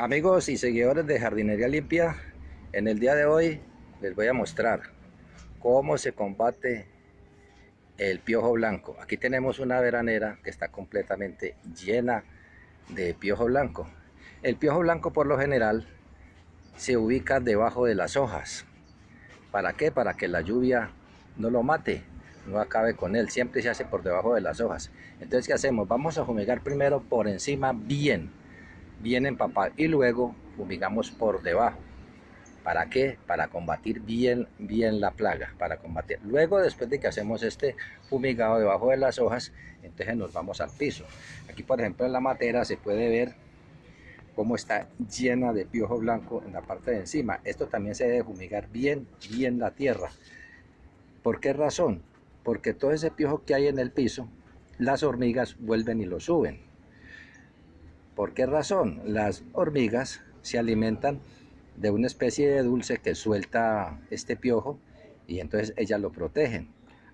Amigos y seguidores de Jardinería Limpia, en el día de hoy les voy a mostrar cómo se combate el piojo blanco. Aquí tenemos una veranera que está completamente llena de piojo blanco. El piojo blanco por lo general se ubica debajo de las hojas. ¿Para qué? Para que la lluvia no lo mate, no acabe con él. Siempre se hace por debajo de las hojas. Entonces, ¿qué hacemos? Vamos a fumigar primero por encima bien bien empapado y luego fumigamos por debajo. ¿Para qué? Para combatir bien, bien la plaga, para combatir. Luego, después de que hacemos este fumigado debajo de las hojas, entonces nos vamos al piso. Aquí, por ejemplo, en la matera se puede ver cómo está llena de piojo blanco en la parte de encima. Esto también se debe fumigar bien, bien la tierra. ¿Por qué razón? Porque todo ese piojo que hay en el piso, las hormigas vuelven y lo suben. ¿Por qué razón? Las hormigas se alimentan de una especie de dulce que suelta este piojo y entonces ellas lo protegen.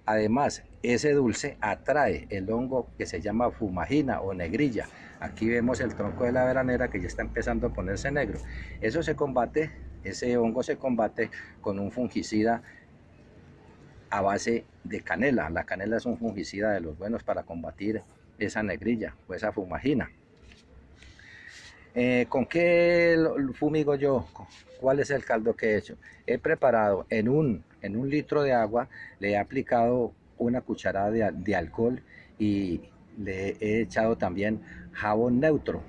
Además, ese dulce atrae el hongo que se llama fumagina o negrilla. Aquí vemos el tronco de la veranera que ya está empezando a ponerse negro. Eso se combate, ese hongo se combate con un fungicida a base de canela. La canela es un fungicida de los buenos para combatir esa negrilla o esa fumagina. Eh, ¿Con qué fumigo yo? ¿Cuál es el caldo que he hecho? He preparado en un, en un litro de agua, le he aplicado una cucharada de, de alcohol y le he echado también jabón neutro.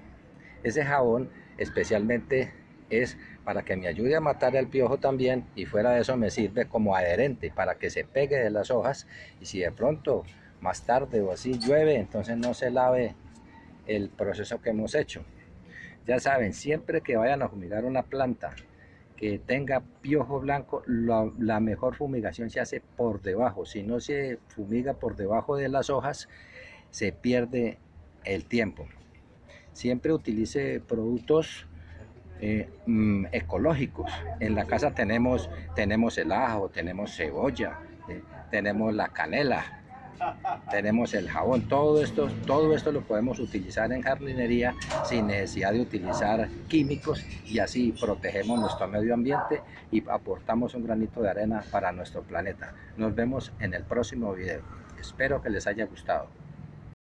Ese jabón especialmente es para que me ayude a matar el piojo también y fuera de eso me sirve como adherente para que se pegue de las hojas y si de pronto más tarde o así llueve entonces no se lave el proceso que hemos hecho. Ya saben, siempre que vayan a fumigar una planta que tenga piojo blanco, la, mejor fumigación se hace por debajo. Si no se fumiga por debajo de las hojas, se pierde el tiempo. Siempre utilice productos eh, mm, ecológicos. En la casa tenemos, tenemos el ajo, tenemos cebolla, eh, tenemos la canela, tenemos el jabón, todo esto, todo esto lo podemos utilizar en jardinería sin necesidad de utilizar químicos y así protegemos nuestro medio ambiente y aportamos un granito de arena para nuestro planeta. Nos vemos en el próximo video. Espero que les haya gustado.